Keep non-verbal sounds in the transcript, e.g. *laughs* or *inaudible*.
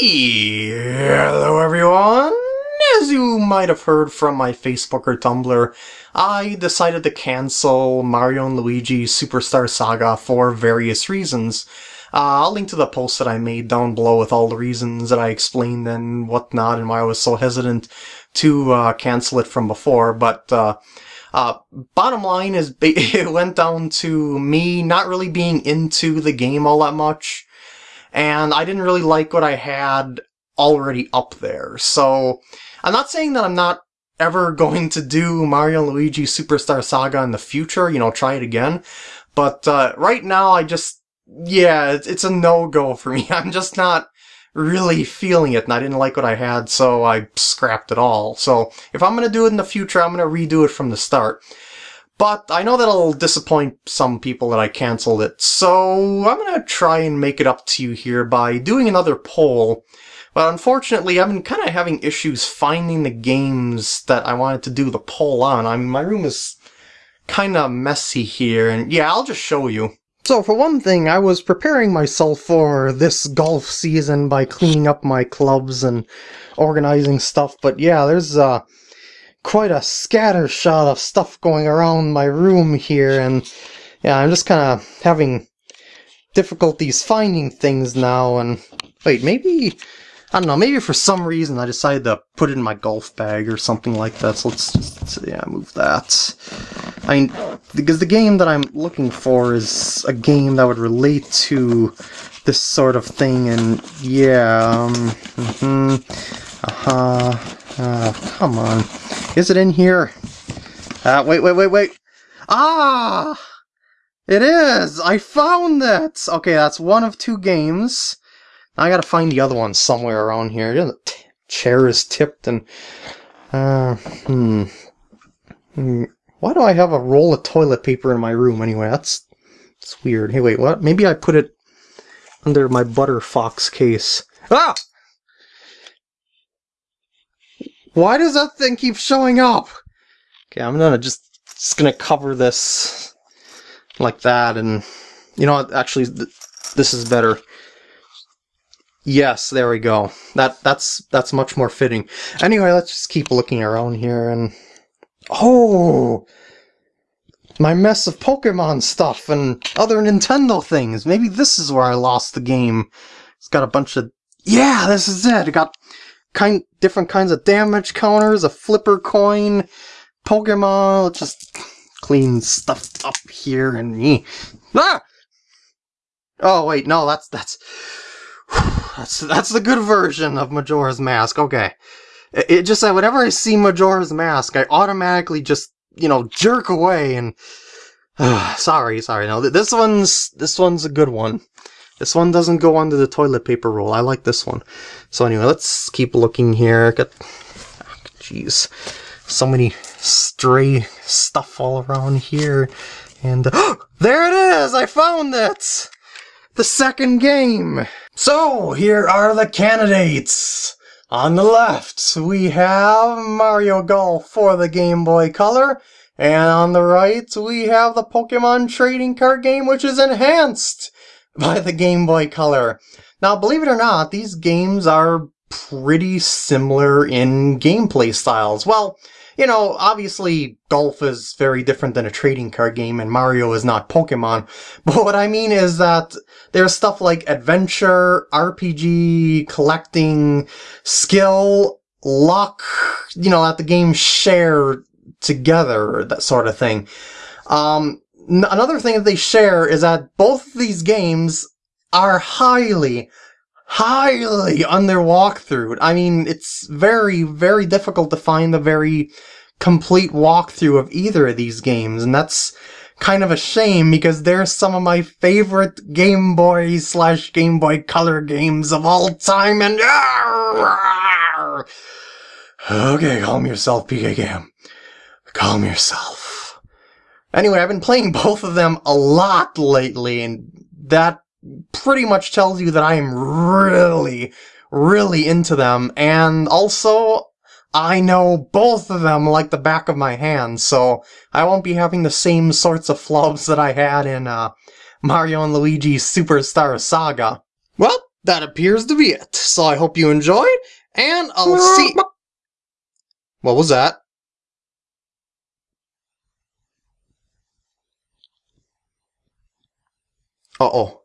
Hello everyone! As you might have heard from my Facebook or Tumblr, I decided to cancel Mario & Luigi Superstar Saga for various reasons. Uh, I'll link to the post that I made down below with all the reasons that I explained and whatnot and why I was so hesitant to uh, cancel it from before, but uh, uh, bottom line is *laughs* it went down to me not really being into the game all that much and I didn't really like what I had already up there. So I'm not saying that I'm not ever *laughs* going to do Mario Luigi Superstar Saga in the future, you know, try it again. But uh, right now, I just, yeah, it's, it's a no-go for *laughs* me. I'm just not really feeling it, and I didn't like what I had, so I scrapped it all. So if I'm going to do it in the future, I'm going to redo it from the start. But I know that'll disappoint some people that I canceled it, so I'm gonna try and make it up to you here by doing another poll. But unfortunately, I've been kind of having issues finding the games that I wanted to do the poll on. I mean, my room is kind of messy here, and yeah, I'll just show you. So for one thing, I was preparing myself for this golf season by cleaning up my clubs and organizing stuff, but yeah, there's uh quite a scatter shot of stuff going around my room here, and yeah, I'm just kind of having difficulties finding things now, and wait, maybe, I don't know, maybe for some reason I decided to put it in my golf bag or something like that, so let's just, yeah, move that. I mean, because the game that I'm looking for is a game that would relate to this sort of thing, and yeah, um, mm-hmm, uh-huh, uh, come on. Is it in here? Uh, wait, wait, wait, wait. Ah! It is! I found it! Okay, that's one of two games. Now I gotta find the other one somewhere around here. The chair is tipped and... Uh, hmm. hmm. Why do I have a roll of toilet paper in my room anyway? That's, that's weird. Hey, wait, what? Maybe I put it under my Butter Fox case. Ah! Why does that thing keep showing up? Okay, I'm gonna just, just gonna cover this like that, and you know what? Actually, th this is better. Yes, there we go. That that's that's much more fitting. Anyway, let's just keep looking around here, and oh, my mess of Pokemon stuff and other Nintendo things. Maybe this is where I lost the game. It's got a bunch of yeah, this is it. It got kind different kinds of damage counters, a flipper coin, Pokemon, just clean stuff up here and me. Ah! Oh wait, no, that's that's *sighs* that's that's the good version of Majora's Mask. Okay, it, it just that whenever I see Majora's Mask, I automatically just you know jerk away and. Uh, *sighs* sorry, sorry. No, this one's this one's a good one. This one doesn't go under the toilet paper roll. I like this one. So anyway, let's keep looking here. Got, jeez, so many stray stuff all around here. And uh, *gasps* there it is! I found it! The second game! So, here are the candidates! On the left, we have Mario Golf for the Game Boy Color, and on the right, we have the Pokemon trading card game, which is enhanced *laughs* by the Game Boy Color. Now, believe it or not, these games are pretty similar in gameplay styles. Well, you know, obviously golf is very different than a trading card game and Mario is not Pokemon. *laughs* But what I mean is that there's stuff like adventure, RPG, collecting, skill, luck, you know, that the games share together, that sort of thing. Um, another thing that they share is that both of these games are highly, highly on their walkthrough. I mean, it's very, very difficult to find a very complete walkthrough of either of these games, and that's kind of a shame because they're some of my favorite Game Boy slash Game Boy Color games of all time, and *laughs* okay, calm yourself, PK Gam. Calm yourself. Anyway, I've been playing *laughs* both of them a lot lately, and that pretty much tells you that I am really, really into them, and also, I know both of them like the back of my hand, so I won't be having the same sorts of flubs that I had in, uh, Mario and Luigi's Superstar Saga. Well, that appears to be it. So I hope you enjoyed, and I'll see. *laughs* What was that? Uh oh.